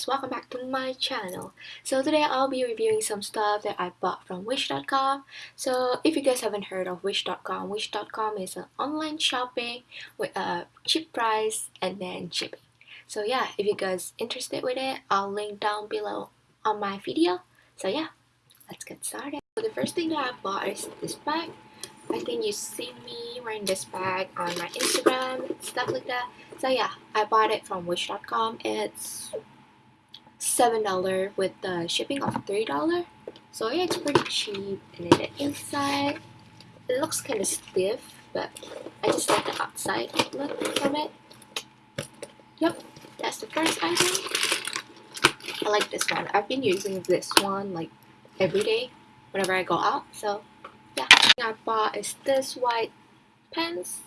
guys, welcome back to my channel. So today I'll be reviewing some stuff that I bought from Wish.com. So if you guys haven't heard of Wish.com, Wish.com is an online shopping with a cheap price and then shipping. So yeah, if you guys interested with it, I'll link down below on my video. So yeah, let's get started. So the first thing that I bought is this bag. I think you see me wearing this bag on my Instagram, stuff like that. So yeah, I bought it from Wish.com. It's $7 with the shipping of $3. So yeah, it's pretty cheap. And then the inside, it looks kind of stiff, but I just like the outside look from it. Yep, that's the first item. I like this one. I've been using this one like every day whenever I go out. So yeah, I bought is this white pants.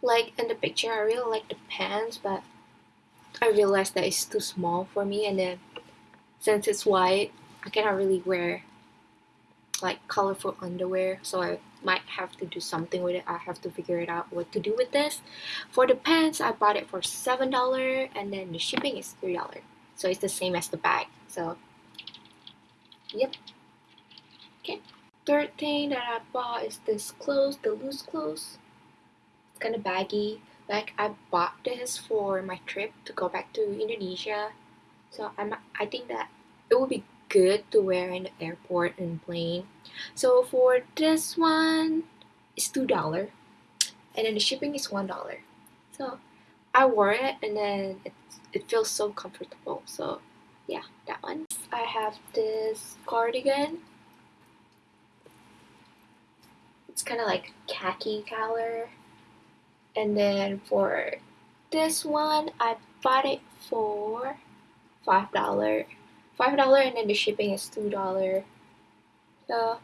Like in the picture, I really like the pants, but I realized that it's too small for me and then since it's white I cannot really wear like colorful underwear so I might have to do something with it. I have to figure it out what to do with this. For the pants I bought it for seven dollar and then the shipping is three dollar. So it's the same as the bag so yep. Okay third thing that I bought is this clothes the loose clothes. It's kind of baggy like I bought this for my trip to go back to Indonesia. So I'm I think that it would be good to wear in the airport and plane. So for this one it's two dollar. And then the shipping is one dollar. So I wore it and then it, it feels so comfortable. So yeah that one. I have this cardigan. It's kind of like khaki color and then for this one I bought it for five dollar. Five dollar and then the shipping is two dollar. So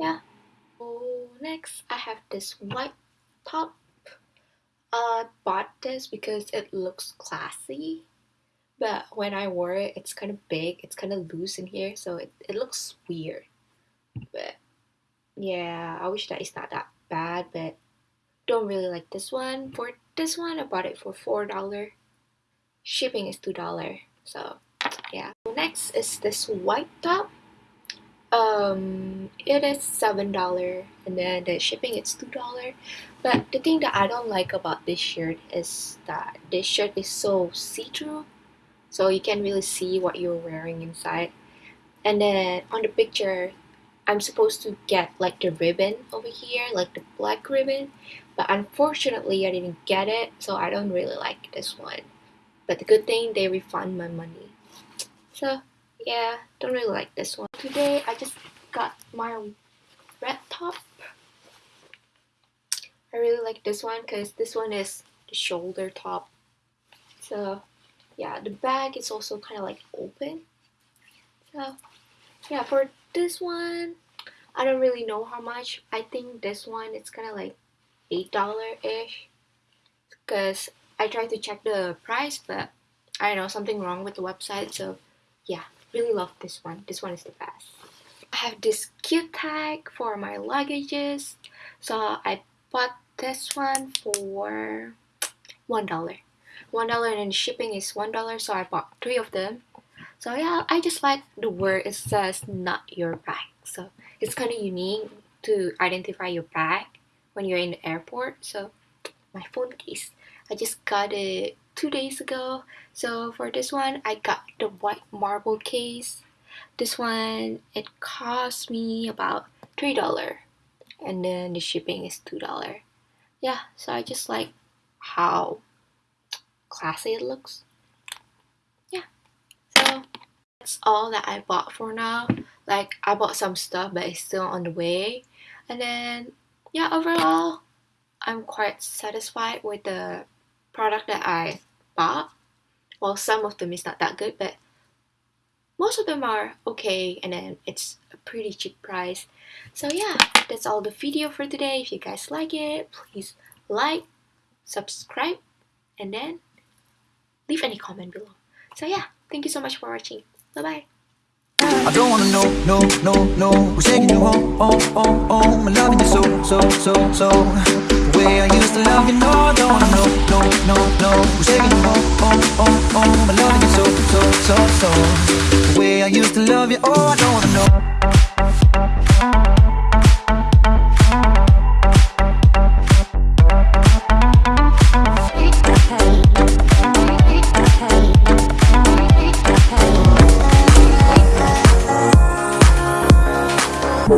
yeah. Next I have this white top. I bought this because it looks classy but when I wore it it's kind of big it's kind of loose in here so it, it looks weird. But yeah I wish that it's not that bad but don't really like this one. For this one, I bought it for $4. Shipping is $2. So, yeah. Next is this white top. Um, it is $7 and then the shipping is $2. But the thing that I don't like about this shirt is that this shirt is so see-through. So you can't really see what you're wearing inside. And then on the picture, I'm supposed to get like the ribbon over here, like the black ribbon, but unfortunately I didn't get it, so I don't really like this one. But the good thing, they refund my money. So yeah, don't really like this one. Today I just got my red top. I really like this one because this one is the shoulder top. So yeah, the bag is also kind of like open. So yeah, for this one I don't really know how much. I think this one it's kind of like eight dollar ish because I tried to check the price but I don't know something wrong with the website so yeah really love this one. This one is the best. I have this cute tag for my luggages so I bought this one for one dollar. One dollar and shipping is one dollar so I bought three of them so yeah, I just like the word it says not your bag. So it's kind of unique to identify your bag when you're in the airport. So my phone case, I just got it two days ago. So for this one, I got the white marble case. This one, it cost me about $3 and then the shipping is $2. Yeah, so I just like how classy it looks that's all that I bought for now. Like I bought some stuff but it's still on the way. And then yeah overall I'm quite satisfied with the product that I bought. Well some of them is not that good but most of them are okay and then it's a pretty cheap price. So yeah that's all the video for today. If you guys like it please like subscribe and then leave any comment below. So yeah thank you so much for watching Bye-bye. I don't wanna know, no, no, no. Who's taking you home, home, home, home. I'm loving you so, so, so, so. The way I used to love you, no I don't wanna know, no, no, no. Who's taking you home, home, home, home. I'm loving you so, so, so, so. The way I used to love you, oh, I don't wanna know